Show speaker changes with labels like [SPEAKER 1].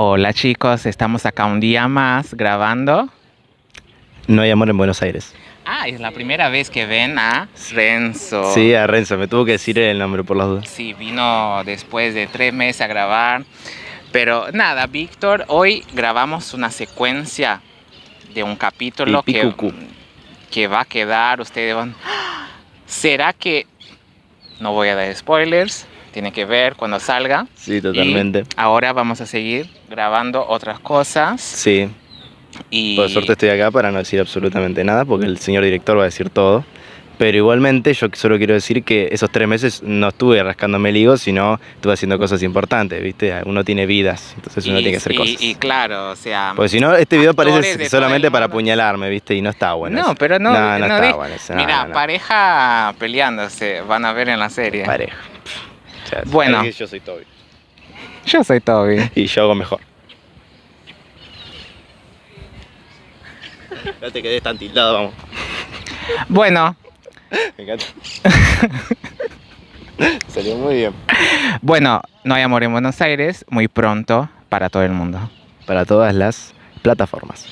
[SPEAKER 1] Hola chicos, estamos acá un día más grabando.
[SPEAKER 2] No hay amor en Buenos Aires.
[SPEAKER 1] Ah, es la primera vez que ven a Renzo.
[SPEAKER 2] Sí, a Renzo, me tuvo que decir el nombre por las dudas.
[SPEAKER 1] Sí, vino después de tres meses a grabar. Pero nada, Víctor, hoy grabamos una secuencia de un capítulo que, que va a quedar, ustedes van... ¡Ah! ¿Será que... No voy a dar spoilers, tiene que ver cuando salga.
[SPEAKER 2] Sí, totalmente.
[SPEAKER 1] Y ahora vamos a seguir grabando otras cosas.
[SPEAKER 2] Sí,
[SPEAKER 1] Y
[SPEAKER 2] por suerte estoy acá para no decir absolutamente nada porque el señor director va a decir todo. Pero igualmente yo solo quiero decir que esos tres meses no estuve rascándome el higo, sino estuve haciendo cosas importantes, ¿viste? Uno tiene vidas, entonces uno
[SPEAKER 1] y-
[SPEAKER 2] tiene que hacer
[SPEAKER 1] y-
[SPEAKER 2] cosas.
[SPEAKER 1] Y claro, o sea...
[SPEAKER 2] Porque si no, este video parece solamente para apuñalarme, ¿viste? Y no está bueno.
[SPEAKER 1] no, pero no,
[SPEAKER 2] No, no,
[SPEAKER 1] no
[SPEAKER 2] está bueno
[SPEAKER 1] Mira, pareja peleándose, van a ver en la serie.
[SPEAKER 2] Pareja. Sea,
[SPEAKER 1] Bueno.
[SPEAKER 2] Yo soy Toby.
[SPEAKER 1] Yo soy Toby.
[SPEAKER 2] Y yo hago mejor. No te quedes tan tildado, vamos.
[SPEAKER 1] Bueno,
[SPEAKER 2] Me encanta. Salió muy bien.
[SPEAKER 1] bueno, no hay amor en Buenos Aires muy pronto para todo el mundo.
[SPEAKER 2] Para todas las plataformas.